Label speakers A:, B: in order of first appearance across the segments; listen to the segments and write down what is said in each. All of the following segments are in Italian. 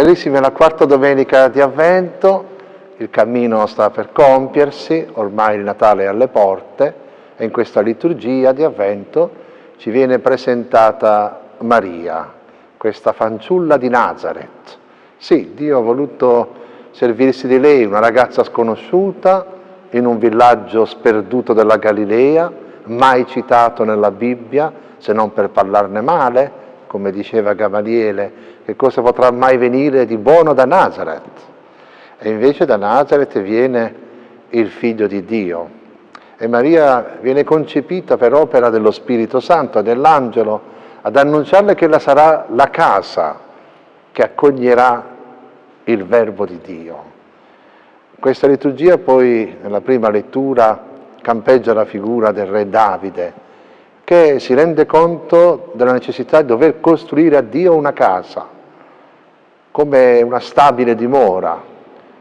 A: Carissimi, è la quarta domenica di Avvento, il cammino sta per compiersi, ormai il Natale è alle porte e in questa liturgia di Avvento ci viene presentata Maria, questa fanciulla di Nazareth. Sì, Dio ha voluto servirsi di lei, una ragazza sconosciuta in un villaggio sperduto della Galilea, mai citato nella Bibbia se non per parlarne male, come diceva Gamaliele, che cosa potrà mai venire di buono da Nazareth? E invece da Nazareth viene il figlio di Dio. E Maria viene concepita per opera dello Spirito Santo, dell'angelo, ad annunciarle che la sarà la casa che accoglierà il verbo di Dio. Questa liturgia poi nella prima lettura campeggia la figura del re Davide, che si rende conto della necessità di dover costruire a Dio una casa, come una stabile dimora,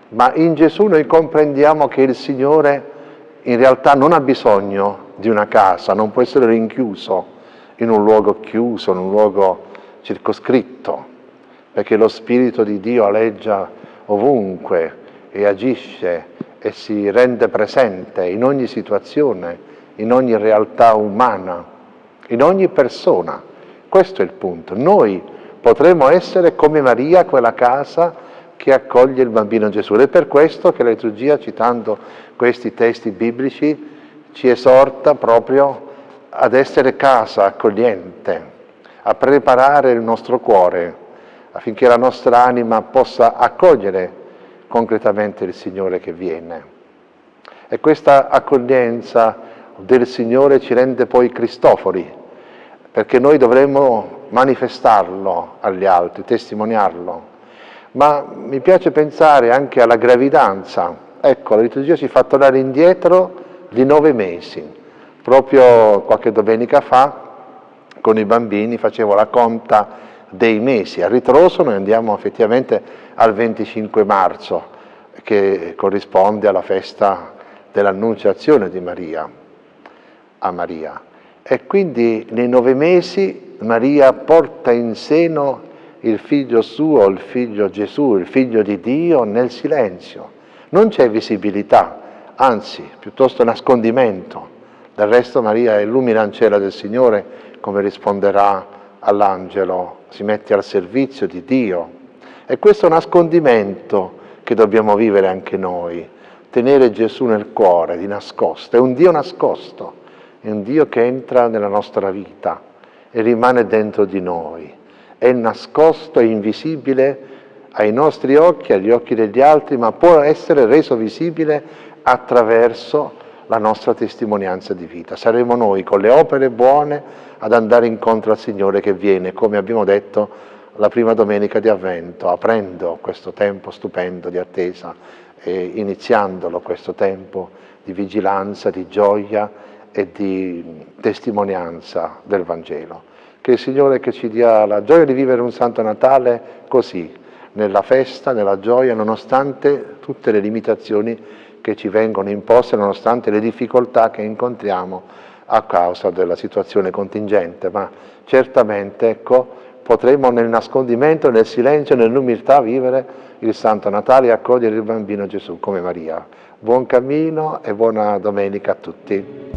A: ma in Gesù noi comprendiamo che il Signore in realtà non ha bisogno di una casa, non può essere rinchiuso in un luogo chiuso, in un luogo circoscritto, perché lo Spirito di Dio aleggia ovunque e agisce e si rende presente in ogni situazione, in ogni realtà umana, in ogni persona. Questo è il punto. Noi Potremmo essere come Maria, quella casa che accoglie il bambino Gesù. Ed è per questo che la liturgia, citando questi testi biblici, ci esorta proprio ad essere casa accogliente, a preparare il nostro cuore affinché la nostra anima possa accogliere concretamente il Signore che viene. E questa accoglienza del Signore ci rende poi cristofori, perché noi dovremmo manifestarlo agli altri, testimoniarlo. Ma mi piace pensare anche alla gravidanza. Ecco, la liturgia ci fa tornare indietro di nove mesi. Proprio qualche domenica fa con i bambini facevo la conta dei mesi. A ritroso noi andiamo effettivamente al 25 marzo, che corrisponde alla festa dell'annunciazione di Maria, a Maria. E quindi nei nove mesi Maria porta in seno il figlio suo, il figlio Gesù, il figlio di Dio nel silenzio. Non c'è visibilità, anzi, piuttosto nascondimento. Del resto Maria illumina ancella del Signore, come risponderà all'angelo, si mette al servizio di Dio. E questo nascondimento che dobbiamo vivere anche noi, tenere Gesù nel cuore, di nascosto, è un Dio nascosto è un Dio che entra nella nostra vita e rimane dentro di noi, è nascosto e invisibile ai nostri occhi, agli occhi degli altri, ma può essere reso visibile attraverso la nostra testimonianza di vita. Saremo noi con le opere buone ad andare incontro al Signore che viene, come abbiamo detto la prima domenica di Avvento, aprendo questo tempo stupendo di attesa e iniziandolo questo tempo di vigilanza, di gioia e di testimonianza del Vangelo. Che il Signore che ci dia la gioia di vivere un Santo Natale così, nella festa, nella gioia, nonostante tutte le limitazioni che ci vengono imposte, nonostante le difficoltà che incontriamo a causa della situazione contingente, ma certamente ecco, potremo nel nascondimento, nel silenzio, nell'umiltà vivere il Santo Natale e accogliere il bambino Gesù come Maria. Buon cammino e buona domenica a tutti.